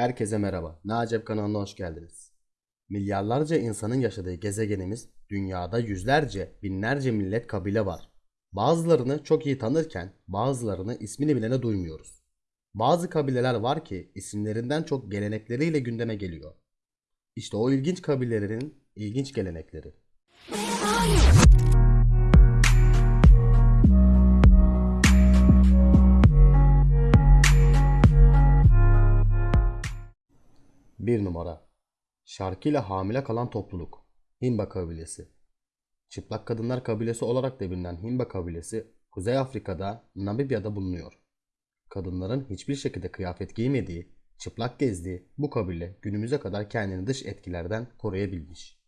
Herkese merhaba. Nacep kanalına hoş geldiniz. Milyarlarca insanın yaşadığı gezegenimiz dünyada yüzlerce, binlerce millet kabile var. Bazılarını çok iyi tanırken bazılarını ismini bilene duymuyoruz. Bazı kabileler var ki isimlerinden çok gelenekleriyle gündeme geliyor. İşte o ilginç kabilelerin ilginç gelenekleri. Bir numara. Şarkıyla hamile kalan topluluk. Himba kabilesi. Çıplak kadınlar kabilesi olarak da bilinen Himba kabilesi Kuzey Afrika'da Namibya'da bulunuyor. Kadınların hiçbir şekilde kıyafet giymediği, çıplak gezdiği bu kabile günümüze kadar kendini dış etkilerden koruyabilmiş.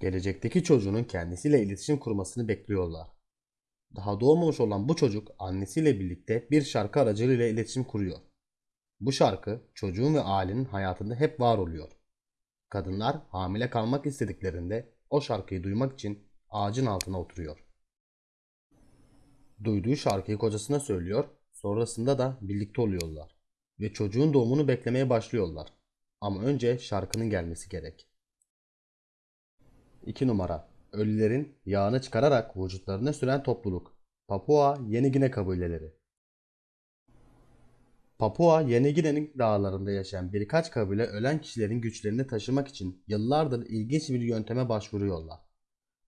Gelecekteki çocuğunun kendisiyle iletişim kurmasını bekliyorlar. Daha doğmamış olan bu çocuk annesiyle birlikte bir şarkı aracılığıyla iletişim kuruyor. Bu şarkı çocuğun ve ailenin hayatında hep var oluyor. Kadınlar hamile kalmak istediklerinde o şarkıyı duymak için ağacın altına oturuyor. Duyduğu şarkıyı kocasına söylüyor, sonrasında da birlikte oluyorlar ve çocuğun doğumunu beklemeye başlıyorlar. Ama önce şarkının gelmesi gerek. 2 numara. Ölülerin yağını çıkararak vücutlarına süren topluluk. Papua Yeni Gine kabileleri. Papua Yeni Gine'nin dağlarında yaşayan birkaç kabile ölen kişilerin güçlerini taşımak için yıllardır ilginç bir yönteme başvuruyorlar.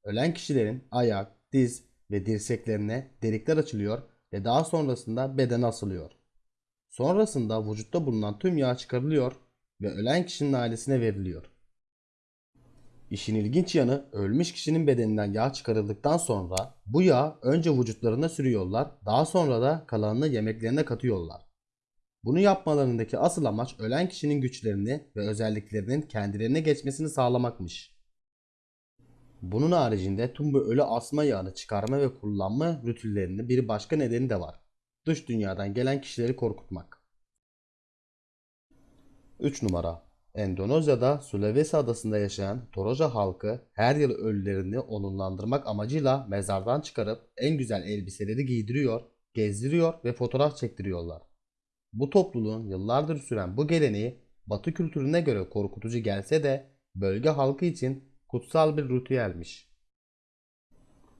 Ölen kişilerin ayak, diz ve dirseklerine delikler açılıyor ve daha sonrasında beden asılıyor. Sonrasında vücutta bulunan tüm yağ çıkarılıyor ve ölen kişinin ailesine veriliyor. İşin ilginç yanı ölmüş kişinin bedeninden yağ çıkarıldıktan sonra bu yağ önce vücutlarına sürüyorlar daha sonra da kalanını yemeklerine katıyorlar. Bunu yapmalarındaki asıl amaç ölen kişinin güçlerini ve özelliklerinin kendilerine geçmesini sağlamakmış. Bunun haricinde tüm bu ölü asma yağını çıkarma ve kullanma ritüellerinin bir başka nedeni de var. Dış dünyadan gelen kişileri korkutmak. 3 numara Endonezya'da Sulawesi adasında yaşayan Toraja halkı her yıl ölülerini onurlandırmak amacıyla mezardan çıkarıp en güzel elbiseleri giydiriyor, gezdiriyor ve fotoğraf çektiriyorlar. Bu topluluğun yıllardır süren bu geleneği Batı kültürüne göre korkutucu gelse de bölge halkı için kutsal bir ritüelmiş.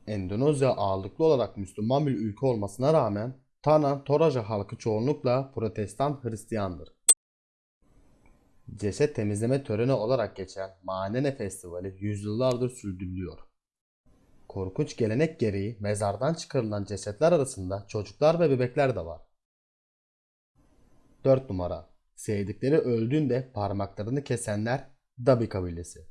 Endonezya ağırlıklı olarak Müslüman bir ülke olmasına rağmen Tanah Toraja halkı çoğunlukla Protestan Hristiyandır. Ceset temizleme töreni olarak geçen Manene Festivali yüzyıllardır sürdürülüyor. Korkunç gelenek gereği mezardan çıkarılan cesetler arasında çocuklar ve bebekler de var. 4 numara. Sevdikleri öldüğünde parmaklarını kesenler Dabi kabilesi.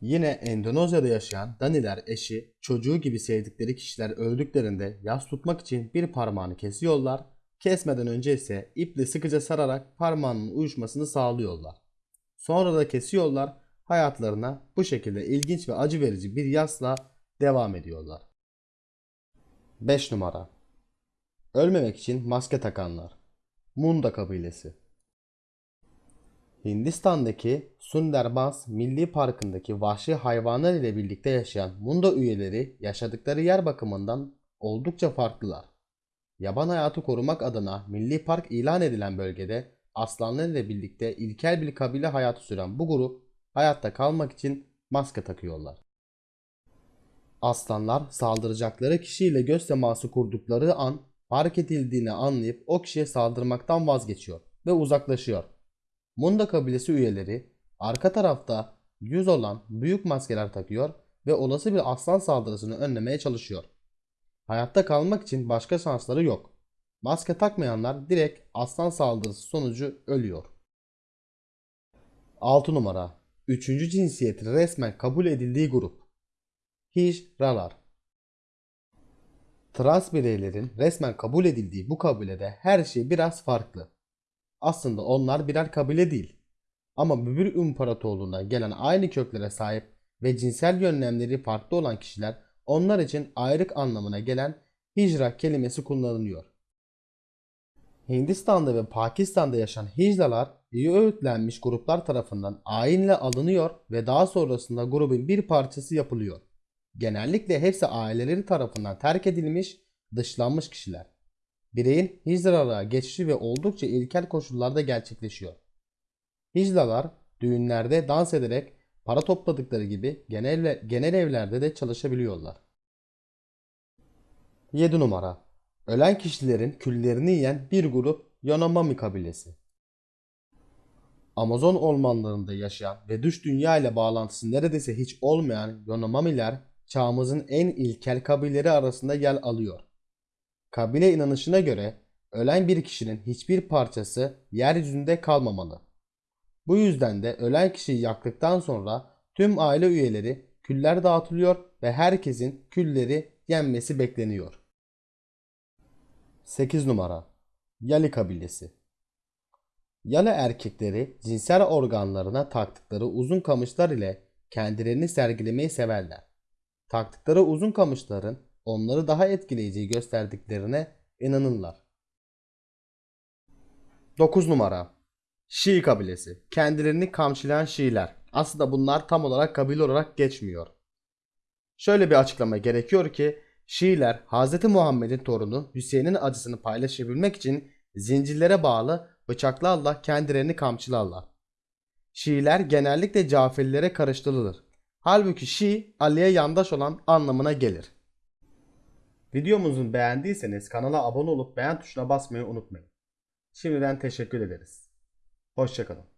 Yine Endonezya'da yaşayan Daniler eşi, çocuğu gibi sevdikleri kişiler öldüklerinde yas tutmak için bir parmağını kesiyorlar, kesmeden önce ise iple sıkıca sararak parmağının uyuşmasını sağlıyorlar. Sonra da kesiyorlar, hayatlarına bu şekilde ilginç ve acı verici bir yasla devam ediyorlar. 5 numara. Ölmemek için maske takanlar. Munda kabilesi. Hindistan'daki Sundarbans Milli Parkı'ndaki vahşi hayvanlar ile birlikte yaşayan Munda üyeleri yaşadıkları yer bakımından oldukça farklılar. Yaban hayatı korumak adına milli park ilan edilen bölgede aslanlar ile birlikte ilkel bir kabile hayatı süren bu grup hayatta kalmak için maske takıyorlar. Aslanlar saldıracakları kişiyle göz teması kurdukları an fark edildiğini anlayıp o kişiye saldırmaktan vazgeçiyor ve uzaklaşıyor. Munda kabilesi üyeleri arka tarafta yüz olan büyük maskeler takıyor ve olası bir aslan saldırısını önlemeye çalışıyor. Hayatta kalmak için başka şansları yok. Maske takmayanlar direkt aslan saldırısı sonucu ölüyor. 6 numara. Üçüncü cinsiyeti resmen kabul edildiği grup. Hijralar. Trans bireylerin resmen kabul edildiği bu kabilede her şey biraz farklı. Aslında onlar birer kabile değil. Ama Bübür İmparatorluğu'na gelen aynı köklere sahip ve cinsel yönlemleri farklı olan kişiler onlar için ayrık anlamına gelen hicra kelimesi kullanılıyor. Hindistan'da ve Pakistan'da yaşayan hicralar iyi öğütlenmiş gruplar tarafından ayinle alınıyor ve daha sonrasında grubun bir parçası yapılıyor. Genellikle hepsi aileleri tarafından terk edilmiş, dışlanmış kişiler. bireyin hicralığa geçişi ve oldukça ilkel koşullarda gerçekleşiyor. Hicralar düğünlerde dans ederek para topladıkları gibi genel, genel evlerde de çalışabiliyorlar. 7 numara. Ölen kişilerin küllerini yiyen bir grup Yanomami kabilesi. Amazon ormanlarında yaşayan ve dış dünya ile bağlantısı neredeyse hiç olmayan Yanomamiler çağımızın en ilkel kabileleri arasında yer alıyor. Kabile inanışına göre ölen bir kişinin hiçbir parçası yeryüzünde kalmamalı. Bu yüzden de ölen kişiyi yaktıktan sonra tüm aile üyeleri küller dağıtılıyor ve herkesin külleri yenmesi bekleniyor. 8 numara Yali kabilesi Yali erkekleri cinsel organlarına taktıkları uzun kamışlar ile kendilerini sergilemeyi severler. Taktıkları uzun kamışların onları daha etkileyici gösterdiklerine inanırlar. 9 numara Şii kabilesi. Kendilerini kamçılayan Şiiler. Aslında bunlar tam olarak kabile olarak geçmiyor. Şöyle bir açıklama gerekiyor ki Şiiler Hz. Muhammed'in torunu Hüseyin'in acısını paylaşabilmek için zincirlere bağlı bıçaklarla kendilerini kamçılarlar. Şiiler genellikle Caferilere karıştırılır. Halbuki Şii Ali'ye yandaş olan anlamına gelir. Videomuzu beğendiyseniz kanala abone olup beğen tuşuna basmayı unutmayın. Şimdiden teşekkür ederiz. Hoşçakalın.